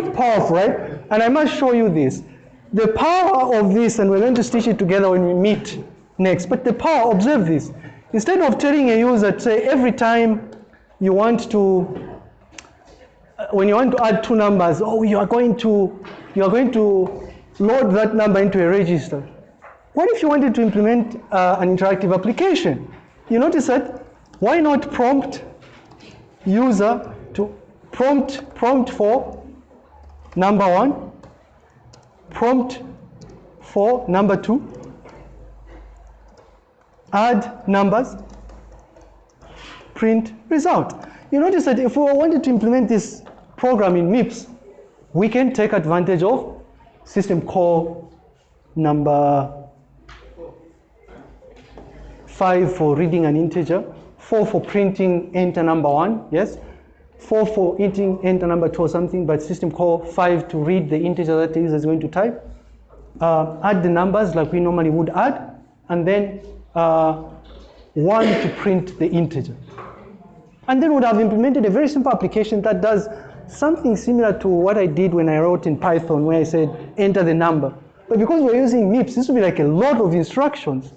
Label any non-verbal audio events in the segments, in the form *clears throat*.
quite powerful, right? And I must show you this. The power of this, and we're going to stitch it together when we meet next, but the power, observe this. Instead of telling a user, say, every time you want to, uh, when you want to add two numbers, oh, you are going to, you are going to load that number into a register. What if you wanted to implement uh, an interactive application? You notice that, why not prompt user to prompt, prompt for number one, prompt for number two, add numbers, print result. You notice that if we wanted to implement this program in MIPS, we can take advantage of system call number five for reading an integer, four for printing enter number one, yes? Four for entering enter number two or something, but system call five to read the integer that the user is going to type. Uh, add the numbers like we normally would add, and then uh, one to print the integer. And then would have implemented a very simple application that does something similar to what I did when I wrote in Python, where I said enter the number. But because we're using MIPS, this would be like a lot of instructions.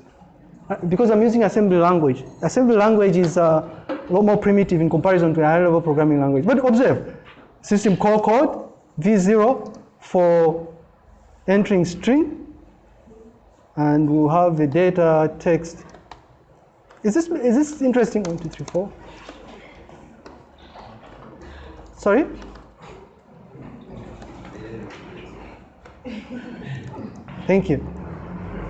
Uh, because I'm using assembly language. Assembly language is uh, a lot more primitive in comparison to a high level programming language. But observe, system call code, V0 for entering string, and we'll have the data text. Is this, is this interesting? One, two, three, four. Sorry? Thank you.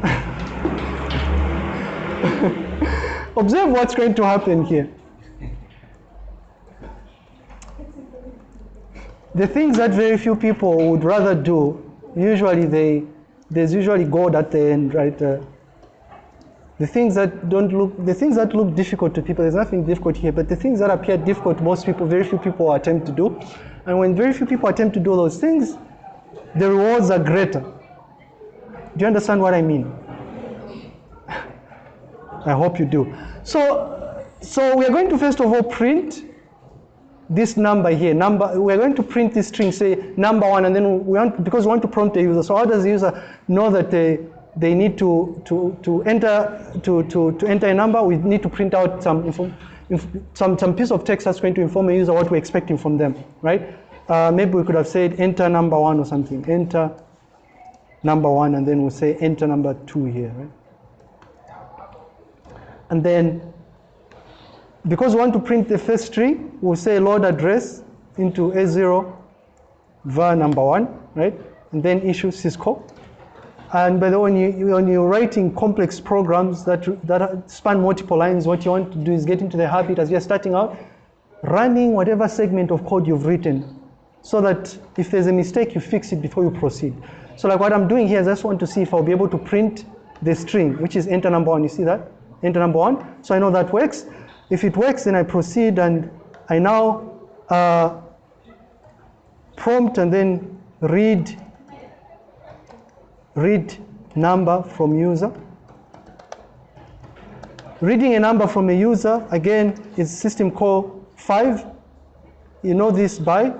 *laughs* Observe what's going to happen here. The things that very few people would rather do, usually they, there's usually God at the end, right? Uh, the things that don't look, the things that look difficult to people, there's nothing difficult here, but the things that appear difficult, most people, very few people attempt to do. And when very few people attempt to do those things, the rewards are greater. Do you understand what I mean? *laughs* I hope you do. So, so we are going to first of all print this number here. Number. We're going to print this string, say number one, and then we want because we want to prompt the user. So how does the user know that they they need to to to enter to to to enter a number? We need to print out some some some piece of text that's going to inform the user what we're expecting from them, right? Uh, maybe we could have said enter number one or something. Enter number one, and then we'll say enter number two here, right? And then, because we want to print the first string, we'll say load address into A0 var number one, right? And then issue syscall. And by the way, when, you, when you're writing complex programs that, that span multiple lines, what you want to do is get into the habit as you're starting out, running whatever segment of code you've written so that if there's a mistake, you fix it before you proceed. So like what I'm doing here is I just want to see if I'll be able to print the string, which is enter number one, you see that? Enter number one, so I know that works. If it works, then I proceed and I now uh, prompt and then read, read number from user. Reading a number from a user, again, is system call five. You know this by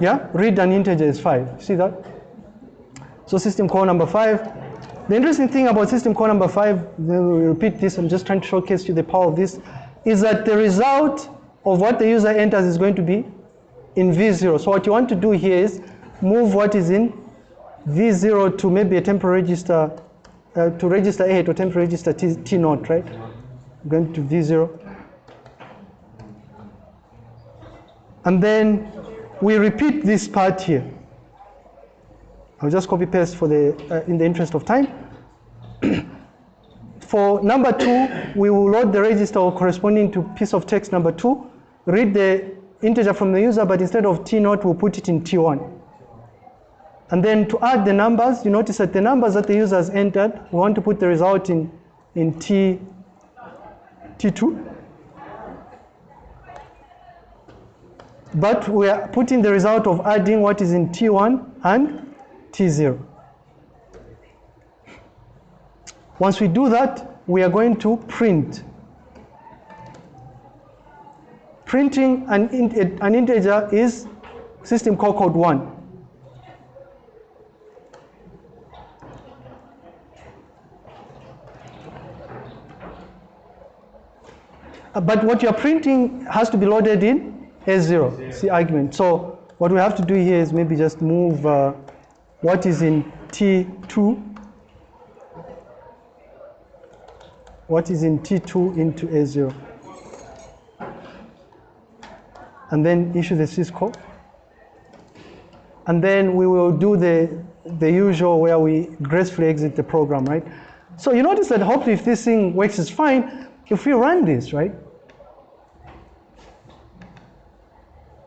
Yeah, read an integer is five. See that? So system call number five. The interesting thing about system call number five, then we repeat this, I'm just trying to showcase you the power of this, is that the result of what the user enters is going to be in V0. So what you want to do here is move what is in V0 to maybe a temporary register, uh, to register A to temporary register T, T right? Going to V0. And then we repeat this part here. I'll just copy paste for the, uh, in the interest of time. *clears throat* for number two, we will load the register corresponding to piece of text number two, read the integer from the user, but instead of T0, we'll put it in T1. And then to add the numbers, you notice that the numbers that the user has entered, we want to put the result in, in T, T2. But we are putting the result of adding what is in T1 and T0. Once we do that, we are going to print printing an, an integer is system call code 1. Uh, but what you're printing has to be loaded in S0, C argument. So what we have to do here is maybe just move uh, what is in T2, what is in T2 into A0. And then issue the syscall. And then we will do the, the usual where we gracefully exit the program, right? So you notice that hopefully if this thing works is fine, if we run this, right?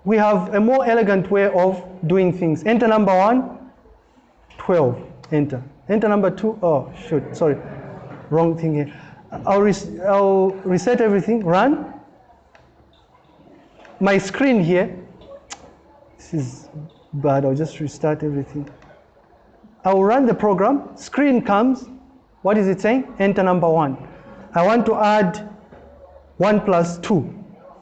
We have a more elegant way of doing things. Enter number one, 12, enter. Enter number two, oh, shoot, sorry, wrong thing here. I'll, res I'll reset everything, run. My screen here, this is bad, I'll just restart everything. I'll run the program, screen comes, what is it saying? Enter number one. I want to add one plus two.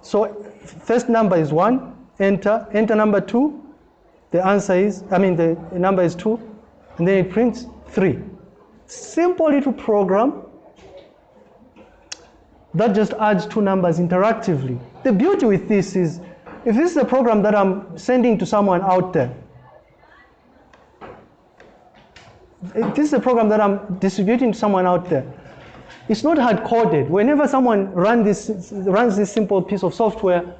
So first number is one, enter, enter number two, the answer is, I mean the number is two, and then it prints three. Simple little program that just adds two numbers interactively. The beauty with this is, if this is a program that I'm sending to someone out there, if this is a program that I'm distributing to someone out there, it's not hard coded. Whenever someone run this, runs this simple piece of software,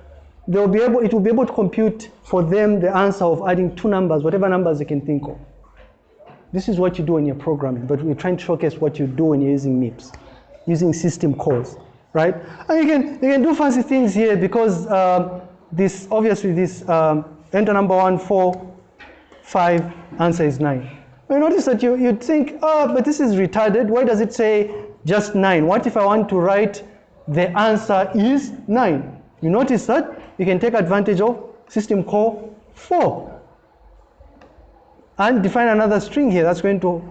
they'll be able, it will be able to compute for them the answer of adding two numbers, whatever numbers they can think of. This is what you do when you're programming, but we're trying to showcase what you do when you're using MIPS, using system calls, right? And you can, you can do fancy things here because um, this, obviously this um, enter number one, four, five, answer is nine. You notice that you, you'd think, oh, but this is retarded. Why does it say just nine? What if I want to write the answer is nine? You notice that you can take advantage of system call 4 and define another string here that's going to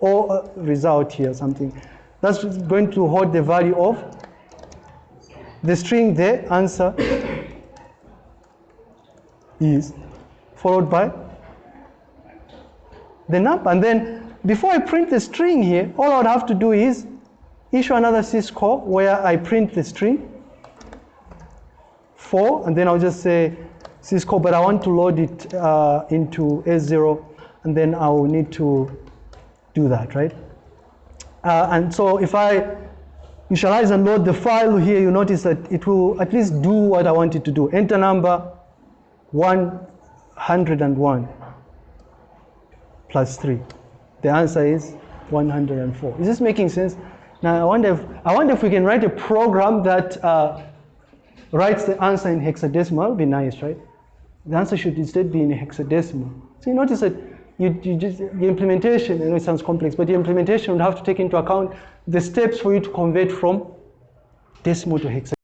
or uh, result here something. That's going to hold the value of the string the answer is followed by the number. And then before I print the string here all I would have to do is issue another syscall where I print the string 4, and then I'll just say syscall, but I want to load it uh, into S0, and then I will need to do that, right? Uh, and so if I initialize and load the file here, you notice that it will at least do what I want it to do. Enter number 101 plus 3. The answer is 104. Is this making sense? Now I wonder if, I wonder if we can write a program that uh, writes the answer in hexadecimal, It would be nice, right? The answer should instead be in hexadecimal. So you notice that you, you just, the implementation, I know it sounds complex, but the implementation would have to take into account the steps for you to convert from decimal to hexadecimal.